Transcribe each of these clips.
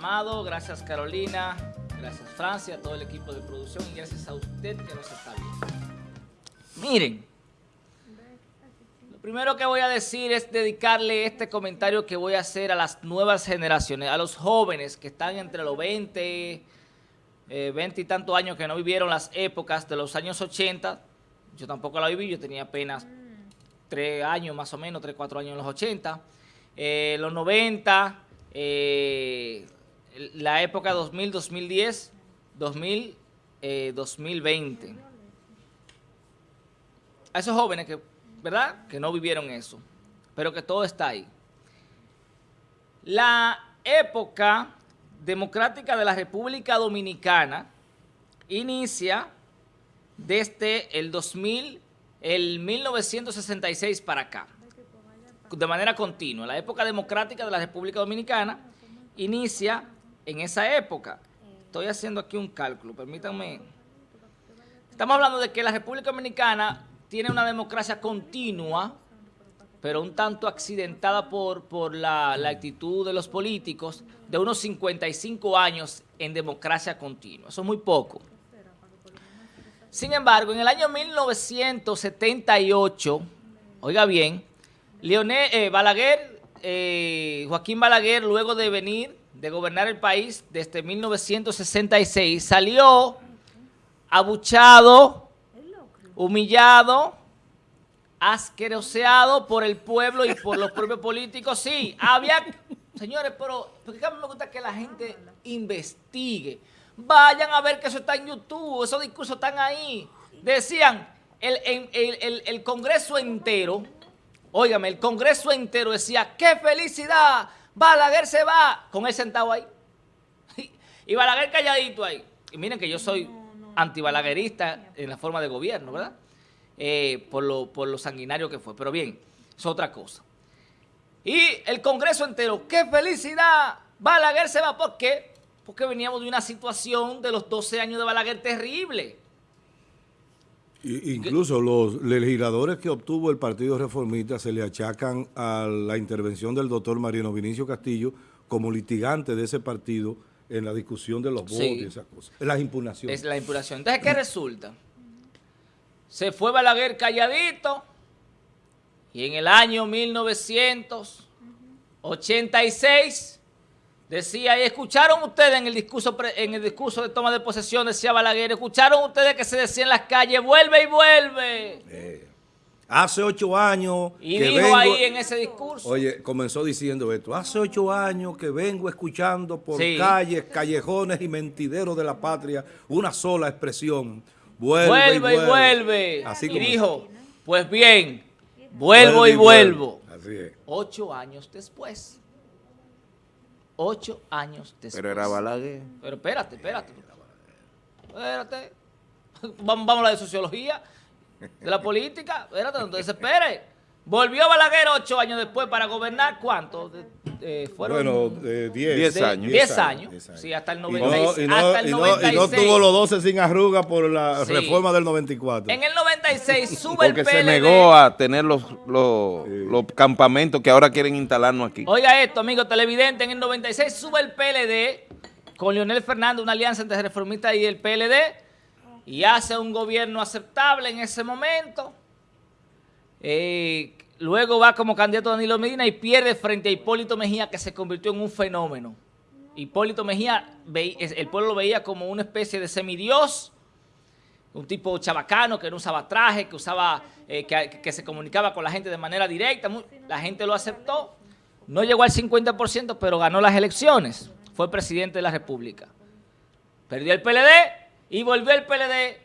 Amado, gracias Carolina, gracias Francia, todo el equipo de producción y gracias a usted que nos está viendo. Miren, lo primero que voy a decir es dedicarle este comentario que voy a hacer a las nuevas generaciones, a los jóvenes que están entre los 20, 20 y tantos años que no vivieron las épocas de los años 80, yo tampoco la viví, yo tenía apenas 3 años más o menos, 3, 4 años en los 80, eh, los 90, eh, la época 2000, 2010, 2000, 2020. A esos jóvenes que, ¿verdad? Que no vivieron eso, pero que todo está ahí. La época democrática de la República Dominicana inicia desde el 2000, el 1966 para acá, de manera continua. La época democrática de la República Dominicana inicia en esa época. Estoy haciendo aquí un cálculo, permítanme. Estamos hablando de que la República Dominicana tiene una democracia continua, pero un tanto accidentada por, por la, actitud de los políticos, de unos 55 años en democracia continua. Eso es muy poco. Sin embargo, en el año 1978, oiga bien, Leonel, eh, Balaguer, eh, Joaquín Balaguer, luego de venir, de gobernar el país desde 1966, salió abuchado, humillado, asqueroseado por el pueblo y por los propios políticos. Sí, había... Señores, pero porque a mí me gusta que la gente investigue. Vayan a ver que eso está en YouTube, esos discursos están ahí. Decían, el, el, el, el Congreso entero, óigame, el Congreso entero decía, ¡qué felicidad! Balaguer se va, con él sentado ahí. Y Balaguer calladito ahí. Y miren que yo soy antibalaguerista en la forma de gobierno, ¿verdad? Eh, por, lo, por lo sanguinario que fue. Pero bien, es otra cosa. Y el Congreso entero, ¡qué felicidad! Balaguer se va, ¿por qué? Porque veníamos de una situación de los 12 años de Balaguer terrible. Incluso los legisladores que obtuvo el Partido Reformista se le achacan a la intervención del doctor Mariano Vinicio Castillo como litigante de ese partido en la discusión de los votos sí. y esas cosas. Las impugnaciones. Es la impugnación. Entonces, ¿qué resulta? Se fue Balaguer calladito y en el año 1986 decía, y escucharon ustedes en el discurso en el discurso de toma de posesión, decía Balaguer, escucharon ustedes que se decía en las calles, vuelve y vuelve. Eh, hace ocho años Y que dijo vengo, ahí en ese discurso. Oye, comenzó diciendo esto, hace ocho años que vengo escuchando por sí. calles, callejones y mentideros de la patria una sola expresión, vuelve, vuelve y vuelve. Y, vuelve. Así y dijo, pues bien, vuelvo vuelve y vuelvo. Así es. Ocho años después ocho años después. Pero era Balaguer. Pero espérate, espérate. Espérate. Vamos, vamos a la de sociología, de la política. Espérate, no te desesperes. Volvió Balaguer ocho años después para gobernar, ¿cuánto? Eh, fueron bueno, eh, diez. diez, años. diez años. Diez años. Sí, hasta el 96. Y no, y no, hasta el 96. Y no, tuvo los 12 sin arruga por la sí. reforma del 94. En el 96 sube Porque el PLD. se negó a tener los, los, sí. los, campamentos que ahora quieren instalarnos aquí. Oiga esto, amigo televidente, en el 96 sube el PLD con Leonel Fernández, una alianza entre reformistas y el PLD, y hace un gobierno aceptable en ese momento. Eh, luego va como candidato Danilo Medina y pierde frente a Hipólito Mejía, que se convirtió en un fenómeno. Hipólito Mejía, el pueblo lo veía como una especie de semidios, un tipo chabacano que no usaba traje, que usaba, eh, que, se comunicaba con la gente de manera directa. La gente lo aceptó. No llegó al 50%, pero ganó las elecciones. Fue presidente de la República. Perdió el PLD y volvió el PLD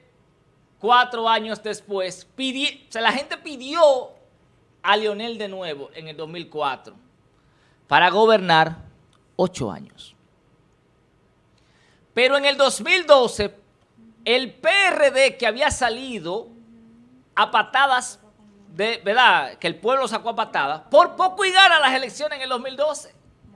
cuatro años después, o sea, la gente pidió a Leonel de nuevo en el 2004 para gobernar ocho años. Pero en el 2012, el PRD que había salido a patadas, de verdad, que el pueblo sacó a patadas, por poco y gana las elecciones en el 2012.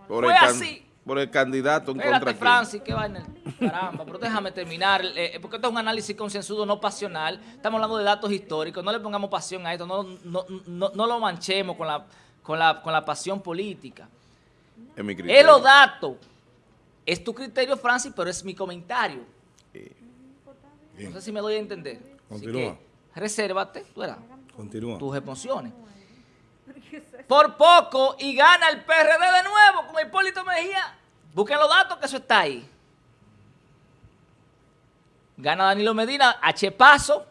Por Fue el así. Por el candidato en Espérate, contra Francis, qué vaina. Caramba, pero déjame terminar, eh, porque esto es un análisis consensuado, no pasional. Estamos hablando de datos históricos, no le pongamos pasión a esto, no, no, no, no lo manchemos con la, con, la, con la pasión política. En mi es los datos, es tu criterio, Francis, pero es mi comentario. No sé si me doy a entender. Continúa. resérvate, tú eras, Continúa. tus emociones. Por poco y gana el PRD de nuevo con Hipólito Mejía. Busquen los datos que eso está ahí. Gana Danilo Medina a chepazo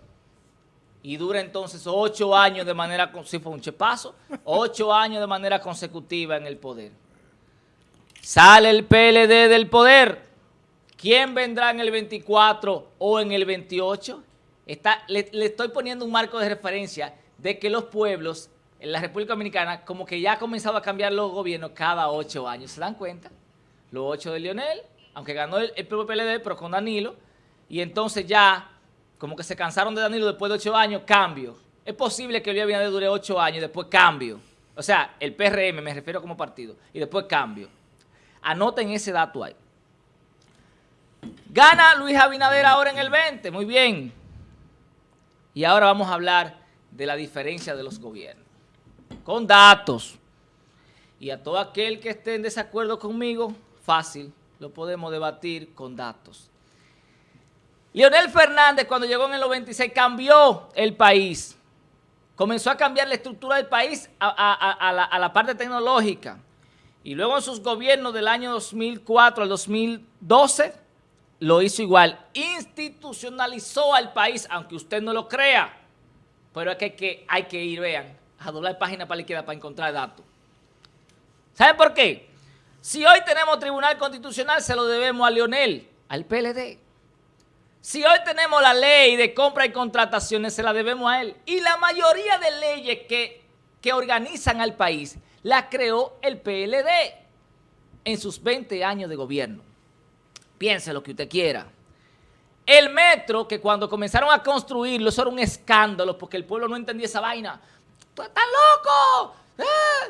y dura entonces ocho años de manera, si fue un chepazo, ocho años de manera consecutiva en el poder. Sale el PLD del poder. ¿Quién vendrá en el 24 o en el 28? Está, le, estoy poniendo un marco de referencia de que los pueblos en la República Dominicana como que ya ha comenzado a cambiar los gobiernos cada ocho años. ¿Se dan cuenta? Los ocho de Lionel, aunque ganó el, el propio PLD, pero con Danilo. Y entonces ya, como que se cansaron de Danilo después de ocho años, cambio. Es posible que Luis Abinader dure ocho años y después cambio. O sea, el PRM, me refiero como partido, y después cambio. Anoten ese dato ahí. Gana Luis Abinader ahora en el 20, muy bien. Y ahora vamos a hablar de la diferencia de los gobiernos. Con datos. Y a todo aquel que esté en desacuerdo conmigo, fácil, lo podemos debatir con datos. Leonel Fernández cuando llegó en el 96 cambió el país. Comenzó a cambiar la estructura del país a, la, parte tecnológica. Y luego en sus gobiernos del año 2004 al 2012 lo hizo igual. Institucionalizó al país, aunque usted no lo crea. Pero es que hay que, hay que ir, vean, a doblar página para la izquierda para encontrar datos. ¿Saben por qué? Si hoy tenemos Tribunal Constitucional, se lo debemos a Leonel, al PLD. Si hoy tenemos la ley de compra y contrataciones, se la debemos a él. Y la mayoría de leyes que, que organizan al país, la creó el PLD en sus 20 años de gobierno. Piense lo que usted quiera. El metro, que cuando comenzaron a construirlo, eso era un escándalo, porque el pueblo no entendía esa vaina. ¡Tú estás loco! ¡Ah!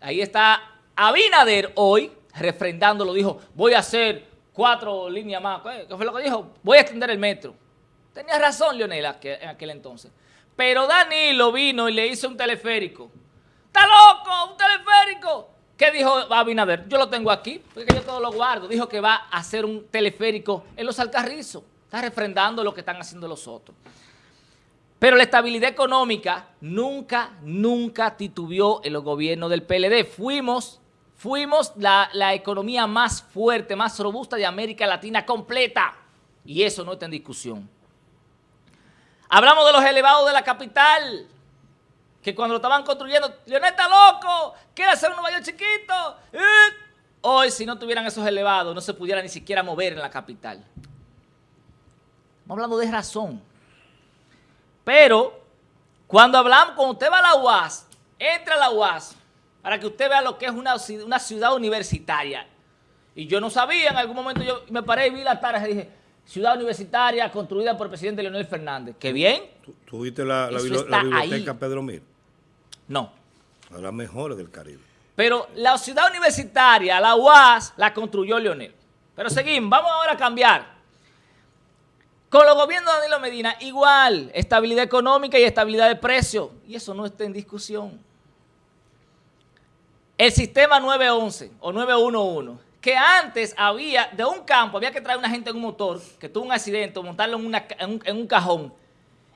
Ahí está Abinader hoy, refrendándolo, dijo, voy a hacer cuatro líneas más. ¿Qué fue lo que dijo? Voy a extender el metro. Tenía razón Leonel en aquel entonces. Pero Danilo vino y le hizo un teleférico. ¡Está loco! ¡Un teleférico! ¿Qué dijo Abinader? Yo lo tengo aquí, porque yo todo lo guardo. Dijo que va a hacer un teleférico en los Alcarrizos. Está refrendando lo que están haciendo los otros. Pero la estabilidad económica nunca, nunca titubeó en los gobiernos del PLD. Fuimos, fuimos la, la economía más fuerte, más robusta de América Latina completa. Y eso no está en discusión. Hablamos de los elevados de la capital, que cuando lo estaban construyendo, Leonel está loco, quiere hacer un Nueva chiquito. Hoy, si no tuvieran esos elevados, no se pudiera ni siquiera mover en la capital. Estamos hablando de razón. Pero, cuando hablamos, cuando usted va a la UAS, entra a la UAS, para que usted vea lo que es una, una ciudad universitaria. Y yo no sabía, en algún momento yo me paré y vi la tarde y dije, ciudad universitaria construida por el presidente Leonel Fernández. ¡Qué bien! ¿Tú, viste la, la, la biblioteca ahí. Pedro Mir? No. A las mejores del Caribe. Pero la ciudad universitaria, la UAS, la construyó Leonel. Pero seguimos, vamos ahora a cambiar. Con los gobiernos de Danilo Medina, igual, estabilidad económica y estabilidad de precios. Y eso no está en discusión. El sistema 911 o 911, que antes había, de un campo, había que traer una gente en un motor, que tuvo un accidente, o montarlo en, un, cajón.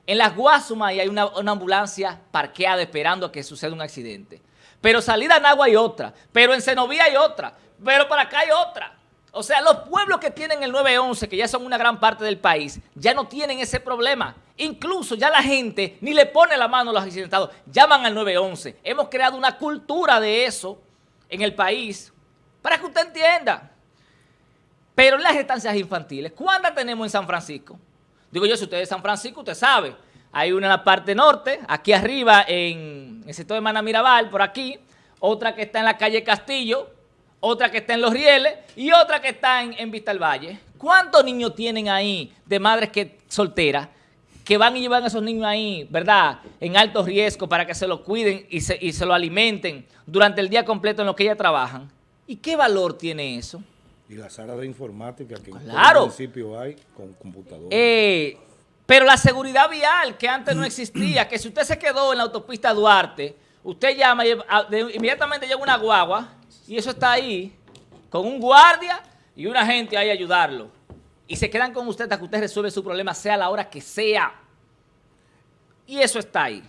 En las Guasumas hay una, una, ambulancia parqueada esperando a que suceda un accidente. Pero salida en agua hay otra. Pero en Cenovía hay otra. Pero para acá hay otra. O sea, los pueblos que tienen el 911, que ya son una gran parte del país, ya no tienen ese problema. Incluso ya la gente ni le pone la mano a los accidentados, llaman al 911. Hemos creado una cultura de eso en el país para que usted entienda. Pero las estancias infantiles, ¿cuántas tenemos en San Francisco? Digo yo, si usted es de San Francisco, usted sabe. Hay una en la parte norte, aquí arriba en el sector de Manamirabal, por aquí. Otra que está en la calle Castillo, otra que está en Los Rieles y otra que está en, en Vista al Valle. ¿Cuántos niños tienen ahí de madres que solteras que van y llevan a esos niños ahí, verdad, en alto riesgo para que se los cuiden y se, y se lo alimenten durante el día completo en lo que ellas trabajan? ¿Y qué valor tiene eso? Y las áreas de informática que claro. en el municipio hay con computadoras. Eh, pero la seguridad vial que antes no existía, que si usted se quedó en la autopista Duarte, usted llama y inmediatamente llega una guagua y eso está ahí con un guardia y una gente ahí a ayudarlo. Y se quedan con usted hasta que usted resuelve su problema, sea la hora que sea. Y eso está ahí.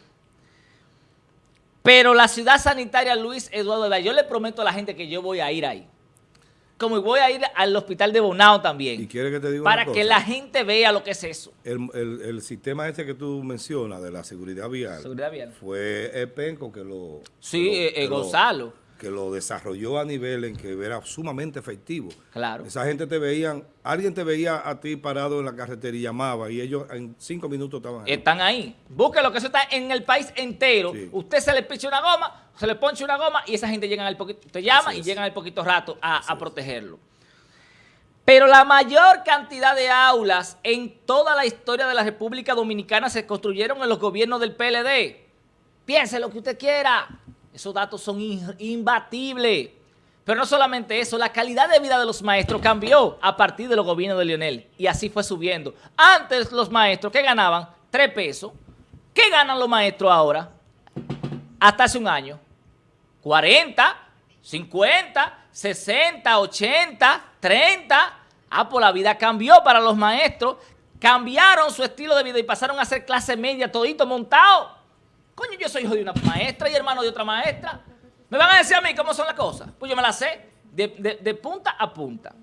Pero la ciudad sanitaria Luis Eduardo yo le prometo a la gente que yo voy a ir ahí. Como voy a ir al hospital de Bonao también. ¿Y quiere que te diga Para que la gente vea lo que es eso. El, sistema este que tú mencionas de la seguridad vial, seguridad vial. fue Penco que lo... Sí, eh, eh, Gonzalo que lo desarrolló a nivel en que era sumamente efectivo. Claro. Esa gente te veían, alguien te veía a ti parado en la carretera y llamaba y ellos en cinco minutos estaban ahí. Están ahí. Búsquelo que eso está en el país entero. Usted se le picha una goma, se le ponche una goma y esa gente llega al poquito, te llama y llegan al poquito rato a, protegerlo. Pero la mayor cantidad de aulas en toda la historia de la República Dominicana se construyeron en los gobiernos del PLD. Piense lo que usted quiera. Esos datos son imbatibles. Pero no solamente eso, la calidad de vida de los maestros cambió a partir de los gobiernos de Lionel. Y así fue subiendo. Antes los maestros, ¿qué ganaban? Tres pesos. ¿Qué ganan los maestros ahora? Hasta hace un año. 40, 50, 60, 80, 30. Ah, pues la vida cambió para los maestros. Cambiaron su estilo de vida y pasaron a ser clase media todito montado. Coño, yo soy hijo de una maestra y hermano de otra maestra. ¿Me van a decir a mí cómo son las cosas? Pues yo me las sé de, punta a punta.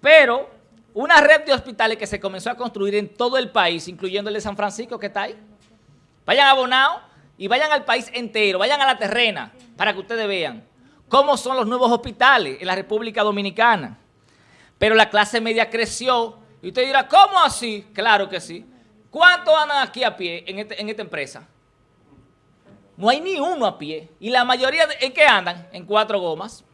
Pero una red de hospitales que se comenzó a construir en todo el país, incluyendo el de San Francisco que está ahí. Vayan a Bonao y vayan al país entero, vayan a la terrena para que ustedes vean cómo son los nuevos hospitales en la República Dominicana. Pero la clase media creció y usted dirá, ¿cómo así? Claro que sí. ¿Cuántos andan aquí a pie este, en, esta empresa? No hay ni uno a pie. Y la mayoría, ¿en qué andan? En cuatro gomas.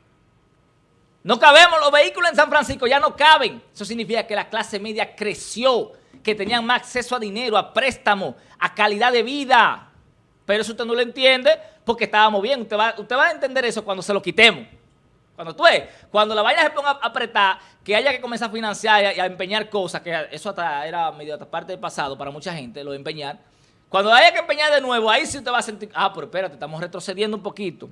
No cabemos, los vehículos en San Francisco ya no caben. Eso significa que la clase media creció, que tenían más acceso a dinero, a préstamo, a calidad de vida. Pero eso usted no lo entiende porque estábamos bien. Usted va, usted va a entender eso cuando se lo quitemos. Cuando tú ves, cuando la vaina se ponga a apretar, que haya que comenzar a financiar y a, empeñar cosas, que eso hasta era medio parte del pasado para mucha gente, lo de empeñar. Cuando haya que empeñar de nuevo, ahí sí usted va a sentir, ah, pero espérate, estamos retrocediendo un poquito.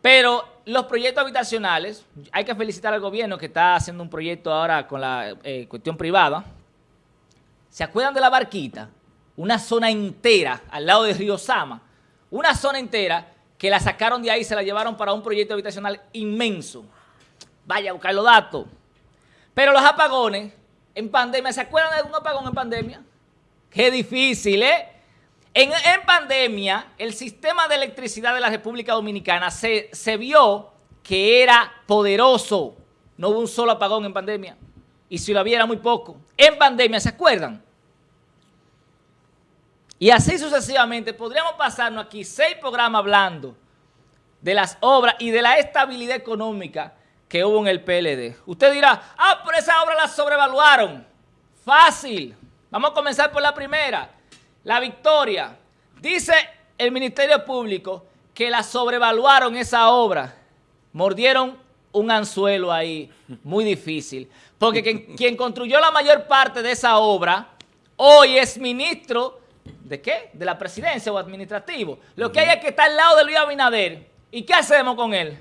Pero los proyectos habitacionales, hay que felicitar al gobierno que está haciendo un proyecto ahora con la eh, cuestión privada. ¿Se acuerdan de la barquita? Una zona entera al lado de Río Sama. Una zona entera que la sacaron de ahí se la llevaron para un proyecto habitacional inmenso. Vaya a buscar los datos. Pero los apagones en pandemia, ¿se acuerdan de algún apagón en pandemia? Qué difícil, ¿eh? En, pandemia, el sistema de electricidad de la República Dominicana se, se vio que era poderoso. No hubo un solo apagón en pandemia. Y si lo había era muy poco. En pandemia, ¿se acuerdan? Y así sucesivamente podríamos pasarnos aquí seis programas hablando de las obras y de la estabilidad económica que hubo en el PLD. Usted dirá, ah, pero esa obra la sobrevaluaron. Fácil. Vamos a comenzar por la primera. La victoria. Dice el Ministerio Público que la sobrevaluaron esa obra. Mordieron un anzuelo ahí muy difícil. Porque quien, quien construyó la mayor parte de esa obra hoy es ministro ¿De qué? De la presidencia o administrativo. Lo que hay es que está al lado de Luis Abinader. ¿Y qué hacemos con él?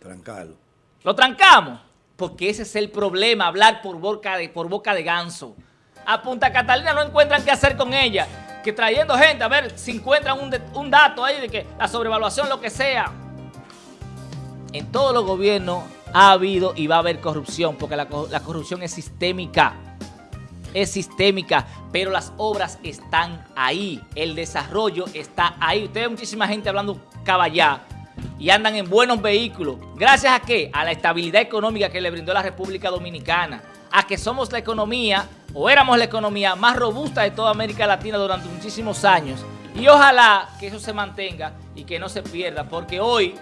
Trancarlo. ¿Lo trancamos? Porque ese es el problema, hablar por boca de, por boca de ganso. A Punta Catalina no encuentran qué hacer con ella. Que trayendo gente, a ver si encuentran un, dato ahí de que la sobrevaluación, lo que sea. En todos los gobiernos ha habido y va a haber corrupción, porque la corrupción es sistémica es sistémica, pero las obras están ahí, el desarrollo está ahí. Usted ve muchísima gente hablando caballá y andan en buenos vehículos. ¿Gracias a qué? A la estabilidad económica que le brindó la República Dominicana, a que somos la economía, o éramos la economía más robusta de toda América Latina durante muchísimos años. Y ojalá que eso se mantenga y que no se pierda, porque hoy,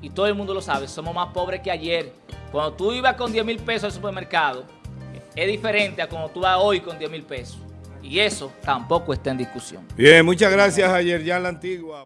y todo el mundo lo sabe, somos más pobres que ayer. Cuando tú ibas con 10 mil pesos al supermercado, es diferente a como tú vas hoy con 10 mil pesos. Y eso tampoco está en discusión. Bien, muchas gracias ayer ya la antigua.